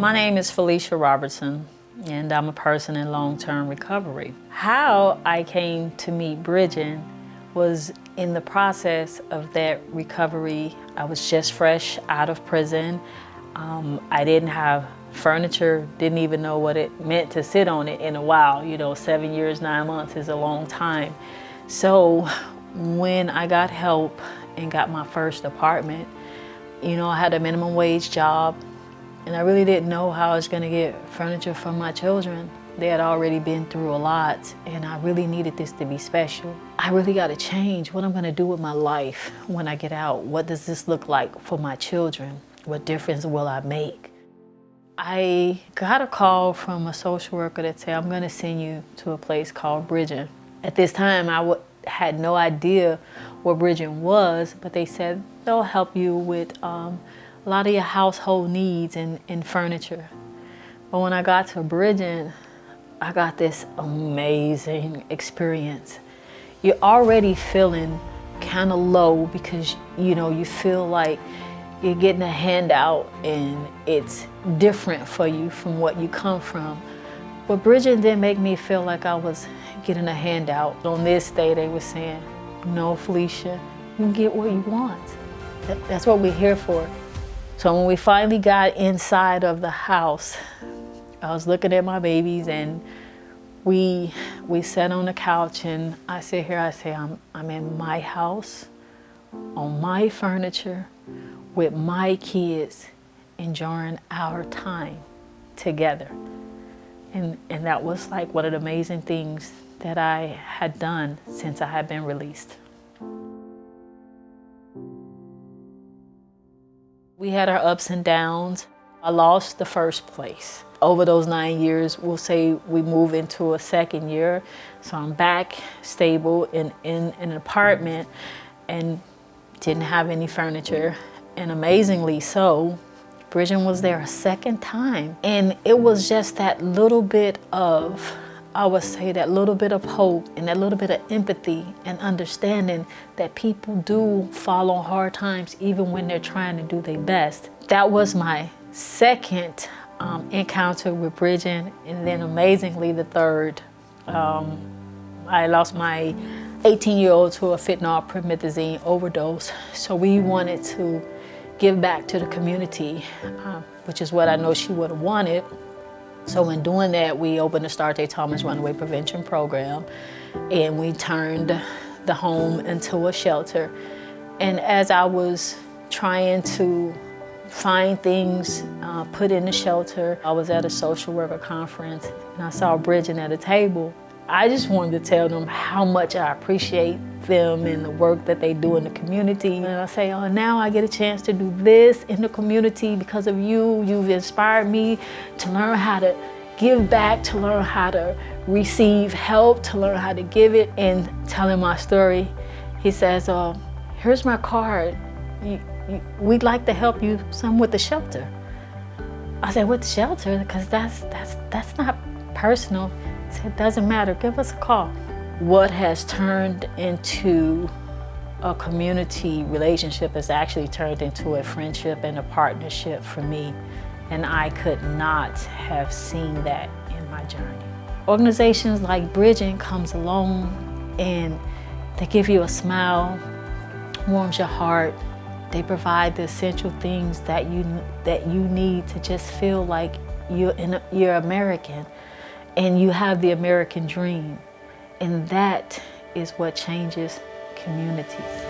My name is Felicia Robertson, and I'm a person in long-term recovery. How I came to meet Bridging was in the process of that recovery. I was just fresh out of prison. Um, I didn't have furniture, didn't even know what it meant to sit on it in a while. You know, seven years, nine months is a long time. So when I got help and got my first apartment, you know, I had a minimum wage job and I really didn't know how I was going to get furniture for my children. They had already been through a lot and I really needed this to be special. I really got to change what I'm going to do with my life when I get out. What does this look like for my children? What difference will I make? I got a call from a social worker that said, I'm going to send you to a place called Bridging. At this time, I had no idea what Bridging was, but they said they'll help you with um, a lot of your household needs and, and furniture. But when I got to Bridging, I got this amazing experience. You're already feeling kind of low because, you know, you feel like you're getting a handout and it's different for you from what you come from. But Bridging didn't make me feel like I was getting a handout. On this day, they were saying, no, Felicia, you get what you want. That's what we're here for. So when we finally got inside of the house, I was looking at my babies and we we sat on the couch and I sit here, I say, I'm, I'm in my house, on my furniture, with my kids, enjoying our time together. And, and that was like one of the amazing things that I had done since I had been released. We had our ups and downs. I lost the first place. Over those nine years, we'll say we move into a second year. So I'm back stable in, in, an apartment and didn't have any furniture. And amazingly so, Bridging was there a second time. And it was just that little bit of I would say that little bit of hope and that little bit of empathy and understanding that people do fall on hard times even when they're trying to do their best. That was my second um, encounter with Bridging and then amazingly the third. Um, I lost my 18-year-old to a fentanyl promethazine overdose. So we wanted to give back to the community, uh, which is what I know she would have wanted. So in doing that, we opened the Star J. Thomas Runaway Prevention Program and we turned the home into a shelter. And as I was trying to find things uh, put in the shelter, I was at a social worker conference and I saw Bridging at a table. I just wanted to tell them how much I appreciate them and the work that they do in the community. And I say, oh, now I get a chance to do this in the community because of you. You've inspired me to learn how to give back, to learn how to receive help, to learn how to give it. And telling my story, he says, oh, here's my card. We'd like to help you some with the shelter. I said, with the shelter? Because that's, that's, that's not personal. It doesn't matter, give us a call. What has turned into a community relationship has actually turned into a friendship and a partnership for me. And I could not have seen that in my journey. Organizations like Bridging comes along and they give you a smile, warms your heart. They provide the essential things that you, that you need to just feel like you're, you're American and you have the American dream. And that is what changes communities.